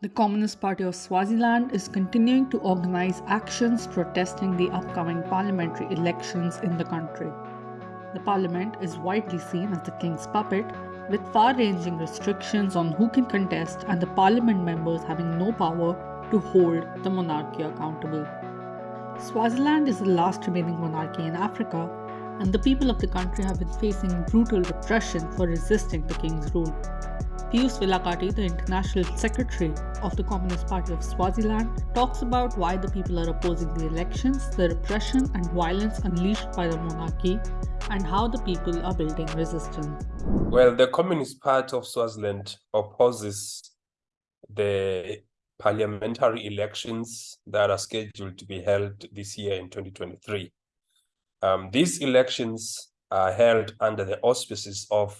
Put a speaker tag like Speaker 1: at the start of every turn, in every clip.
Speaker 1: The Communist Party of Swaziland is continuing to organize actions protesting the upcoming parliamentary elections in the country. The parliament is widely seen as the king's puppet, with far ranging restrictions on who can contest and the parliament members having no power to hold the monarchy accountable. Swaziland is the last remaining monarchy in Africa, and the people of the country have been facing brutal repression for resisting the king's rule. Pius Vilakazi, the International Secretary of the Communist Party of Swaziland, talks about why the people are opposing the elections, the repression and violence unleashed by the monarchy, and how the people are building resistance.
Speaker 2: Well, the Communist Party of Swaziland opposes the parliamentary elections that are scheduled to be held this year in 2023. Um, these elections are held under the auspices of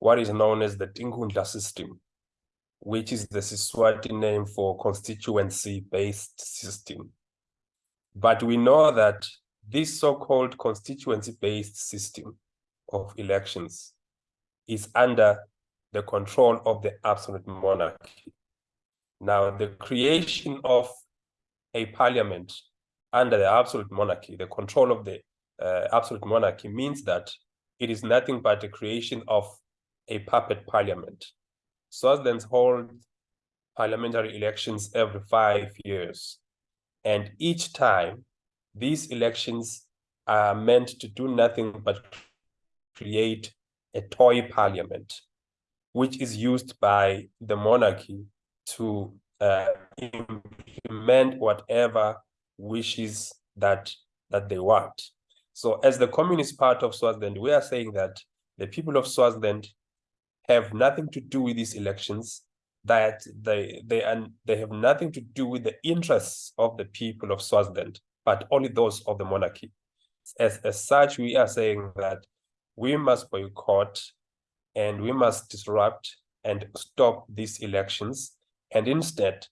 Speaker 2: what is known as the Tinkhundla system, which is the Siswati name for constituency-based system. But we know that this so-called constituency-based system of elections is under the control of the absolute monarchy. Now, the creation of a parliament under the absolute monarchy, the control of the uh, absolute monarchy means that it is nothing but the creation of a puppet parliament. Swaziland hold parliamentary elections every five years. And each time, these elections are meant to do nothing but create a toy parliament, which is used by the monarchy to uh, implement whatever wishes that, that they want. So as the Communist Party of Swaziland, we are saying that the people of Swaziland have nothing to do with these elections, that they they and they have nothing to do with the interests of the people of Swaziland, but only those of the monarchy. As, as such, we are saying that we must boycott and we must disrupt and stop these elections and instead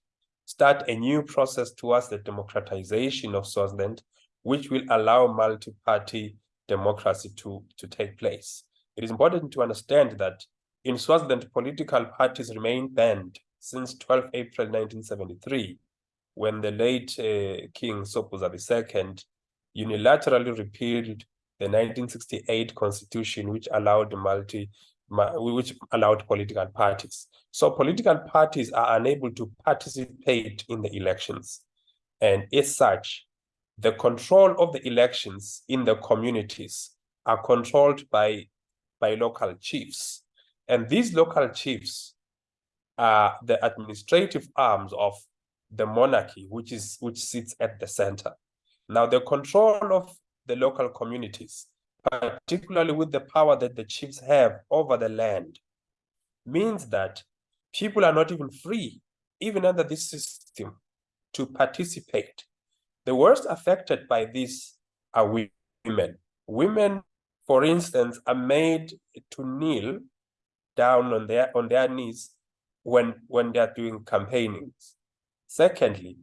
Speaker 2: start a new process towards the democratization of Swaziland, which will allow multi-party democracy to, to take place. It is important to understand that in Swaziland, political parties remain banned since 12 April 1973, when the late uh, King Sobhuza II unilaterally repealed the 1968 constitution, which allowed multi, which allowed political parties. So political parties are unable to participate in the elections. And as such, the control of the elections in the communities are controlled by, by local chiefs. And these local chiefs are the administrative arms of the monarchy, which is which sits at the center. Now, the control of the local communities, particularly with the power that the chiefs have over the land, means that people are not even free, even under this system, to participate. The worst affected by this are women. Women, for instance, are made to kneel down on their on their knees when when they are doing campaignings. Secondly,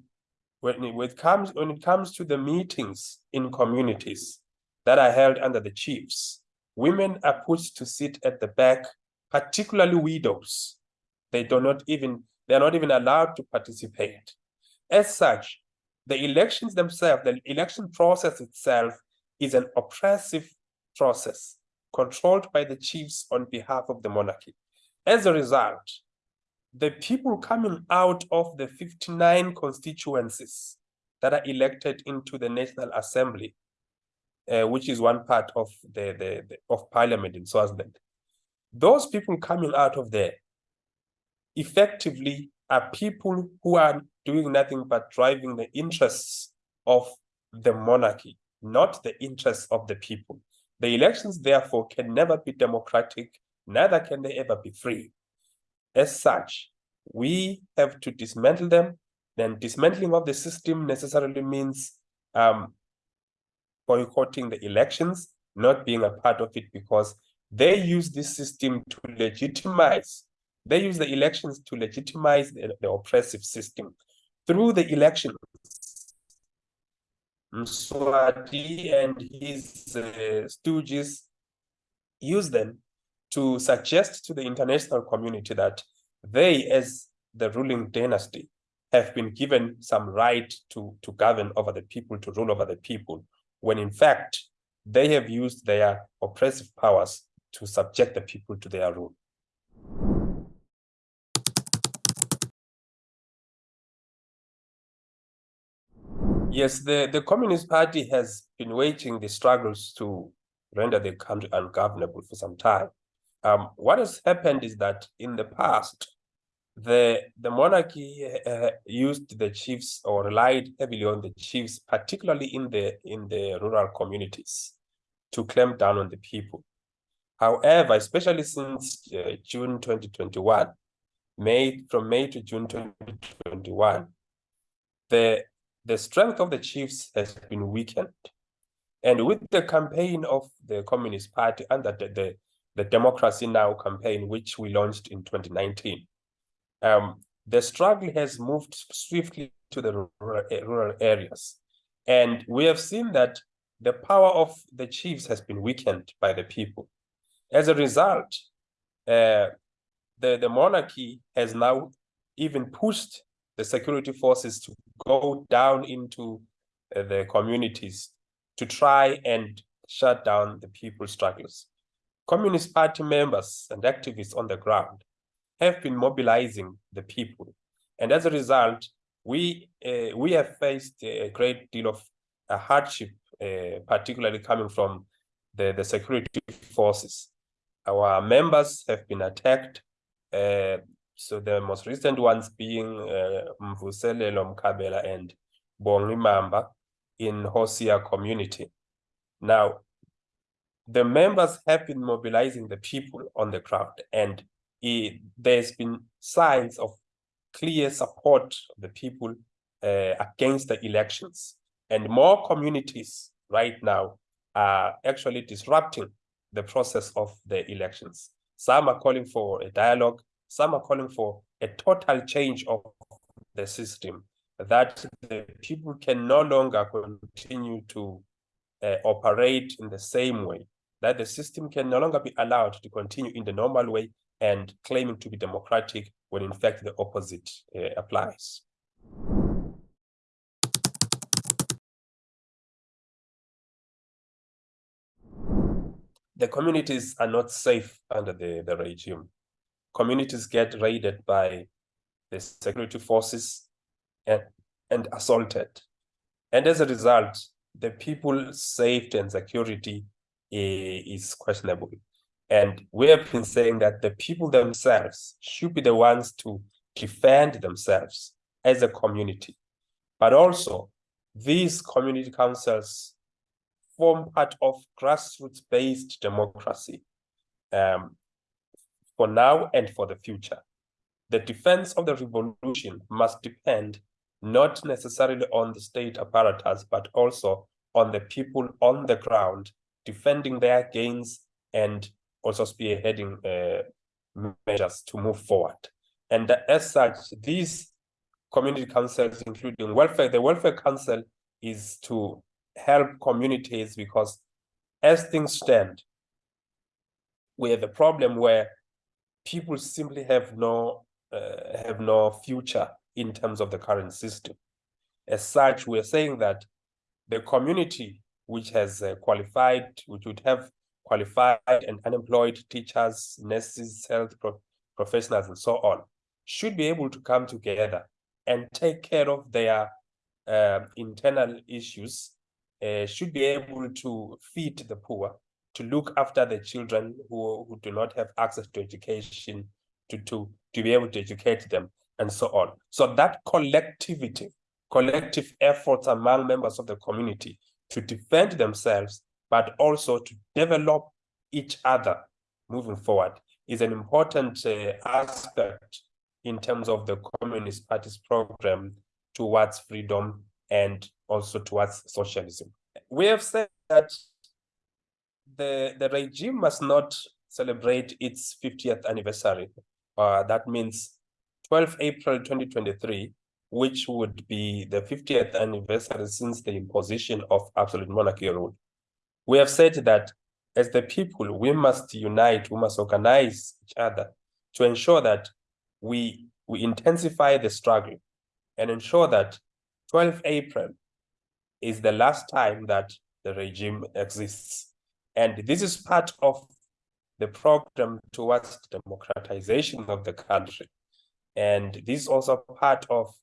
Speaker 2: when it, when it comes when it comes to the meetings in communities that are held under the chiefs, women are put to sit at the back, particularly widows. They do not even they are not even allowed to participate. As such, the elections themselves, the election process itself is an oppressive process controlled by the chiefs on behalf of the monarchy. As a result, the people coming out of the 59 constituencies that are elected into the National Assembly, uh, which is one part of the, the, the, of parliament in Swaziland, those people coming out of there effectively are people who are doing nothing but driving the interests of the monarchy, not the interests of the people. The elections, therefore, can never be democratic, neither can they ever be free. As such, we have to dismantle them. Then dismantling of the system necessarily means um, boycotting the elections, not being a part of it because they use this system to legitimize, they use the elections to legitimize the, the oppressive system. Through the elections, Mswati and his uh, stooges use them to suggest to the international community that they, as the ruling dynasty have been given some right to, to govern over the people, to rule over the people, when in fact, they have used their oppressive powers to subject the people to their rule. Yes, the, the Communist Party has been waging the struggles to render the country ungovernable for some time. Um, what has happened is that in the past, the, the monarchy uh, used the chiefs or relied heavily on the chiefs, particularly in the, in the rural communities, to clamp down on the people. However, especially since uh, June 2021, May from May to June 2021, the the strength of the chiefs has been weakened. And with the campaign of the Communist Party under the, the, the Democracy Now campaign, which we launched in 2019, um, the struggle has moved swiftly to the rural, rural areas. And we have seen that the power of the chiefs has been weakened by the people. As a result, uh, the, the monarchy has now even pushed the security forces to go down into uh, the communities to try and shut down the people's struggles. Communist Party members and activists on the ground have been mobilizing the people. And as a result, we, uh, we have faced a great deal of uh, hardship, uh, particularly coming from the, the security forces. Our members have been attacked. Uh, so the most recent ones being uh, Mvuselelo Mkabela and Bongi Mamba in Hosia community. Now, the members have been mobilizing the people on the ground and it, there's been signs of clear support of the people uh, against the elections. And more communities right now are actually disrupting the process of the elections. Some are calling for a dialogue, some are calling for a total change of the system, that the people can no longer continue to uh, operate in the same way, that the system can no longer be allowed to continue in the normal way and claiming to be democratic when in fact the opposite uh, applies. The communities are not safe under the, the regime communities get raided by the security forces and, and assaulted. And as a result, the people's safety and security is questionable. And we have been saying that the people themselves should be the ones to defend themselves as a community. But also, these community councils form part of grassroots-based democracy. Um, for now and for the future. The defense of the revolution must depend not necessarily on the state apparatus, but also on the people on the ground defending their gains and also spearheading uh, measures to move forward. And as such, these community councils, including welfare, the welfare council is to help communities because as things stand, we have a problem where people simply have no uh, have no future in terms of the current system. As such, we're saying that the community which has uh, qualified, which would have qualified and unemployed teachers, nurses, health pro professionals, and so on, should be able to come together and take care of their uh, internal issues, uh, should be able to feed the poor, to look after the children who, who do not have access to education, to, to, to be able to educate them, and so on. So that collectivity, collective efforts among members of the community to defend themselves, but also to develop each other moving forward is an important uh, aspect in terms of the Communist Party's program towards freedom and also towards socialism. We have said that the, the regime must not celebrate its 50th anniversary. Uh, that means 12 April 2023, which would be the 50th anniversary since the imposition of absolute monarchy rule. We have said that as the people, we must unite, we must organize each other to ensure that we we intensify the struggle and ensure that 12 April is the last time that the regime exists. And this is part of the program towards democratization of the country. And this is also part of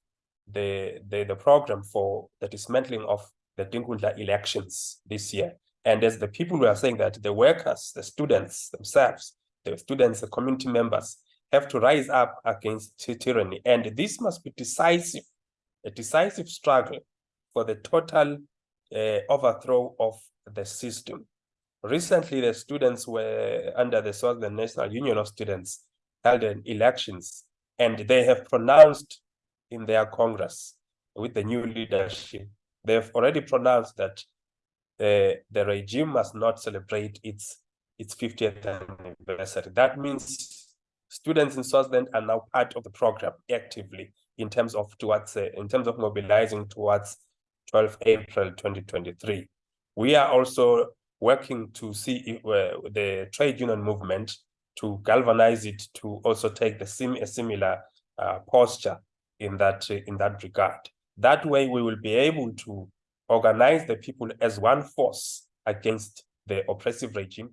Speaker 2: the, the, the program for the dismantling of the Tinkhundla elections this year. And as the people were saying that the workers, the students themselves, the students, the community members have to rise up against tyranny. And this must be decisive, a decisive struggle for the total uh, overthrow of the system. Recently, the students were under the Southern National Union of Students held elections, and they have pronounced in their Congress with the new leadership, they've already pronounced that uh, the regime must not celebrate its its 50th anniversary. That means students in Swaziland are now part of the program actively in terms of towards uh, in terms of mobilizing towards 12 April 2023. We are also working to see uh, the trade union movement to galvanize it to also take the sim a similar uh, posture in that in that regard. That way, we will be able to organize the people as one force against the oppressive regime